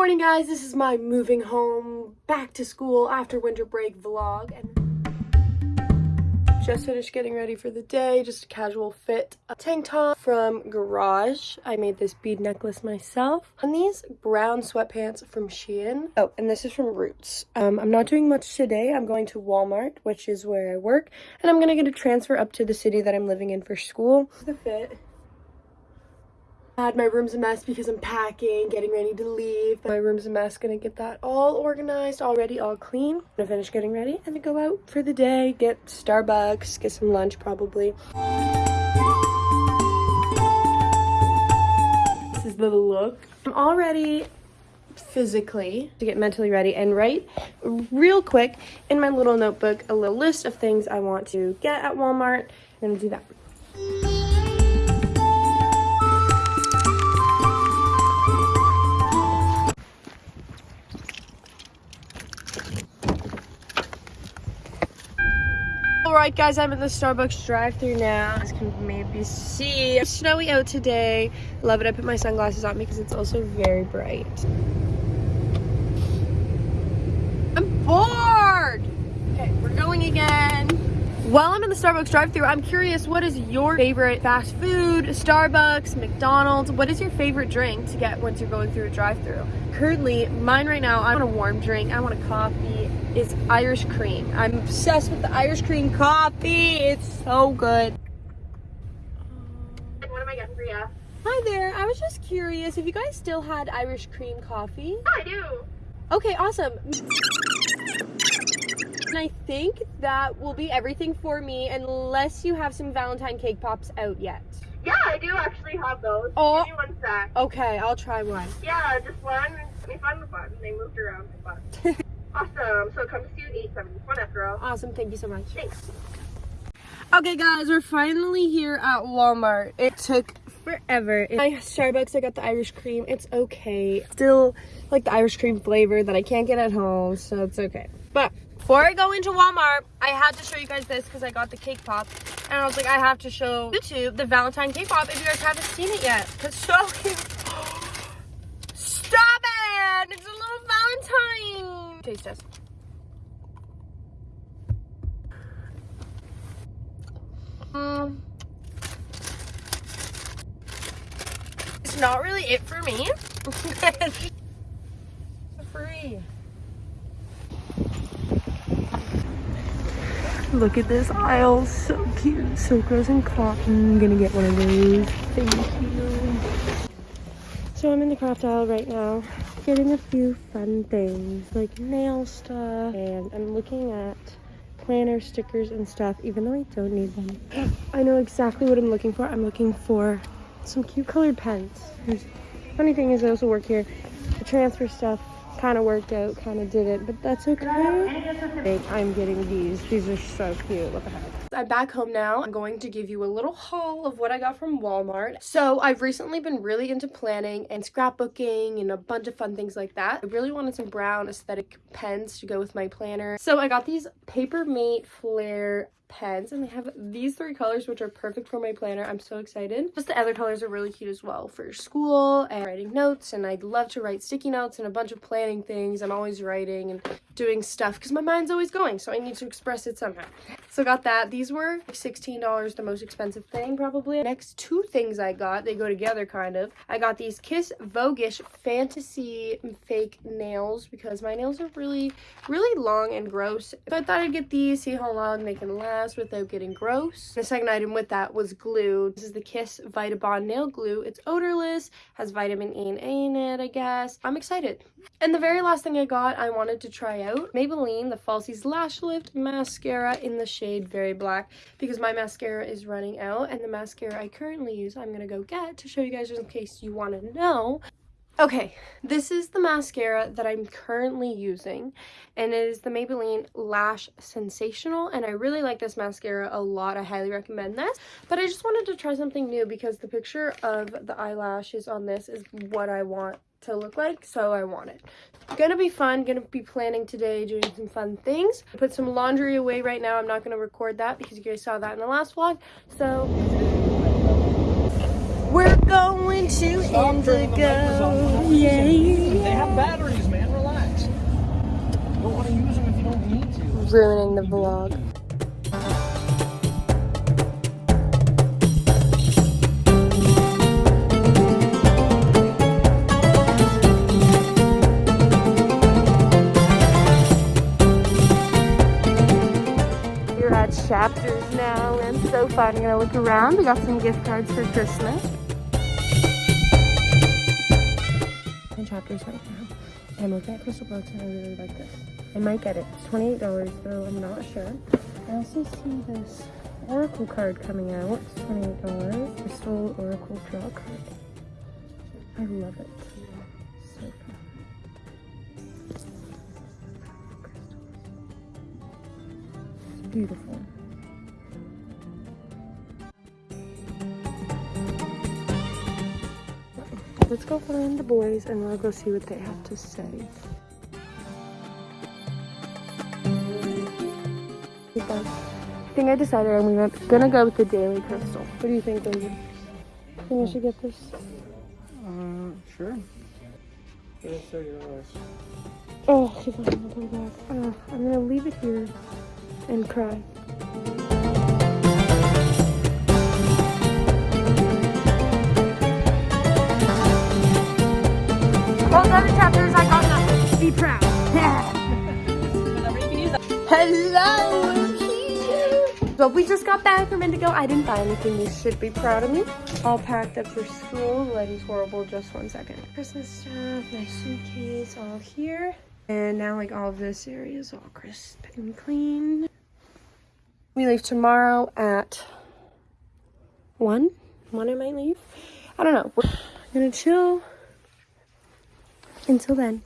morning guys, this is my moving home back to school after winter break vlog and just finished getting ready for the day, just a casual fit. A tank top from Garage. I made this bead necklace myself. And these brown sweatpants from Shein. Oh, and this is from Roots. Um, I'm not doing much today. I'm going to Walmart, which is where I work. And I'm going to get a transfer up to the city that I'm living in for school. The fit my room's a mess because I'm packing, getting ready to leave. My room's a mess, gonna get that all organized, already all clean. Gonna finish getting ready and then go out for the day, get Starbucks, get some lunch probably. This is the look. I'm already physically to get mentally ready and write real quick in my little notebook a little list of things I want to get at Walmart. I'm gonna do that. Alright guys, I'm in the Starbucks drive through now. As can maybe see, it's snowy out today. Love it. I put my sunglasses on because it's also very bright. I'm bored! Okay, we're going again. While I'm in the Starbucks drive through I'm curious, what is your favorite fast food, Starbucks, McDonald's? What is your favorite drink to get once you're going through a drive through Currently, mine right now, I want a warm drink. I want a coffee. It's Irish cream. I'm obsessed with the Irish cream coffee. It's so good. Um, what am I getting for you? Hi there. I was just curious if you guys still had Irish cream coffee. I do. Okay, awesome. And I think that will be everything for me unless you have some Valentine cake pops out yet. Yeah, I do actually have those. Oh. Give me one sec. Okay, I'll try one. Yeah, just one. Let me find the button. They moved around the button. awesome. So it comes to you at 871 after all. Awesome. Thank you so much. Thanks. Okay, guys, we're finally here at Walmart. It took forever. my Starbucks, I got the Irish cream. It's okay. Still like the Irish cream flavor that I can't get at home, so it's okay. But before I go into Walmart, I had to show you guys this because I got the cake pop. And I was like, I have to show YouTube the Valentine cake pop if you guys haven't seen it yet. It's so cute. Stop it! It's a little Valentine. Taste test. Um, it's not really it for me. free. Look at this aisle, so cute. Silk and cotton. I'm gonna get one of those. Thank you. So I'm in the craft aisle right now, getting a few fun things like nail stuff, and I'm looking at planner stickers and stuff, even though I don't need them. I know exactly what I'm looking for. I'm looking for some cute colored pens. Funny thing is, I also work here. The transfer stuff kind of worked out, kind of did it, but that's okay. I'm getting these. These are so cute. What the heck? I'm back home now. I'm going to give you a little haul of what I got from Walmart. So I've recently been really into planning and scrapbooking and a bunch of fun things like that. I really wanted some brown aesthetic pens to go with my planner. So I got these Paper Mate Flair pens and they have these three colors which are perfect for my planner. I'm so excited. Just the other colors are really cute as well for school and writing notes and i'd love to write sticky notes and a bunch of planning things. I'm always writing and doing stuff because my mind's always going so i need to express it somehow. So got that. These were $16 the most expensive thing probably. Next two things i got they go together kind of. I got these kiss voguish fantasy fake nails because my nails are really really long and gross. So i thought i'd get these see how long they can last without getting gross. The second item with that was glue. This is the Kiss Vitabond Nail Glue. It's odorless, has vitamin E and A in it, I guess. I'm excited. And the very last thing I got, I wanted to try out Maybelline, the Falsies Lash Lift Mascara in the shade Very Black because my mascara is running out and the mascara I currently use I'm going to go get to show you guys just in case you want to know. Okay, this is the mascara that I'm currently using and it is the Maybelline Lash Sensational and I really like this mascara a lot. I highly recommend this, but I just wanted to try something new because the picture of the eyelashes on this is what I want to look like, so I want it. Gonna be fun, gonna be planning today, doing some fun things. Put some laundry away right now. I'm not gonna record that because you guys saw that in the last vlog, so we're going to Stop Indigo. The Yay. They have batteries, man. Relax. You don't want to use them if you don't need to. Ruining the vlog. chapters now and so far I'm gonna look around. We got some gift cards for Christmas. Chapters right now. And looking at Crystal Books, and I really like this. I might get it. It's $28 though, I'm not sure. I also see this Oracle card coming out. It's $28. Crystal Oracle Draw card. I love it. So beautiful. Let's go find the boys and we'll go see what they have to say. I think I decided I'm gonna, gonna go with the Daily Crystal. What do you think, David? Think I should get this? Uh, sure. It's thirty dollars. Oh, keep on come back. Uh, I'm gonna leave it here and cry. Hello. But we just got back from Indigo. I didn't buy anything. You should be proud of me. All packed up for school. Lighting's horrible. Just one second. Christmas stuff. My suitcase all here. And now like all of this area is all crisp and clean. We leave tomorrow at one. One I might leave. I don't know. We're gonna chill until then.